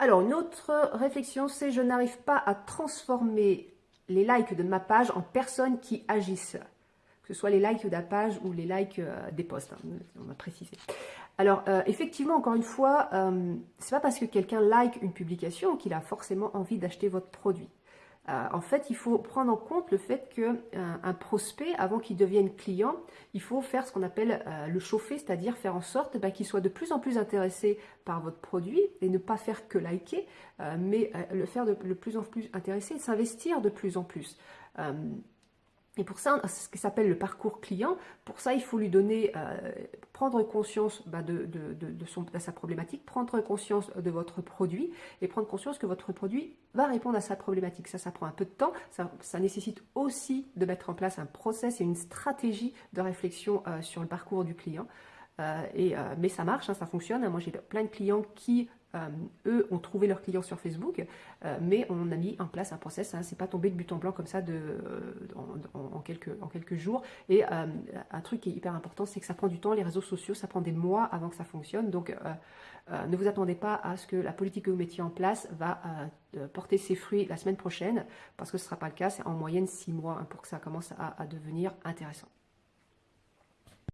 Alors, une autre réflexion, c'est je n'arrive pas à transformer les likes de ma page en personnes qui agissent. Que ce soit les likes de la page ou les likes des posts, hein, on va préciser. Alors, effectivement, encore une fois, euh, c'est pas parce que quelqu'un like une publication qu'il a forcément envie d'acheter votre produit. Euh, en fait, il faut prendre en compte le fait qu'un euh, prospect, avant qu'il devienne client, il faut faire ce qu'on appelle euh, le chauffer, c'est-à-dire faire en sorte bah, qu'il soit de plus en plus intéressé par votre produit et ne pas faire que liker, mais le faire de, de, plus en plus intéressé et s'investir de plus en plus. Et pour ça, ce qui s'appelle le parcours client. Pour ça, il faut lui donner, euh, prendre conscience bah, de, son, sa problématique, prendre conscience de votre produit et prendre conscience que votre produit va répondre à sa problématique. Ça, ça prend un peu de temps. Ça, nécessite aussi de mettre en place un process et une stratégie de réflexion euh, sur le parcours du client. Euh, et, mais ça marche, hein, ça fonctionne. Moi, j'ai plein de clients qui euh, eux ont trouvé leurs clients sur Facebook, euh, mais on a mis en place un process, hein, c'est pas tombé de but en blanc comme ça euh, en, quelques, en quelques jours. Et un truc qui est hyper important, c'est que ça prend du temps, les réseaux sociaux, ça prend des mois avant que ça fonctionne. Donc ne vous attendez pas à ce que la politique que vous mettiez en place va porter ses fruits la semaine prochaine, parce que ce ne sera pas le cas, c'est en moyenne six mois hein, pour que ça commence à devenir intéressant.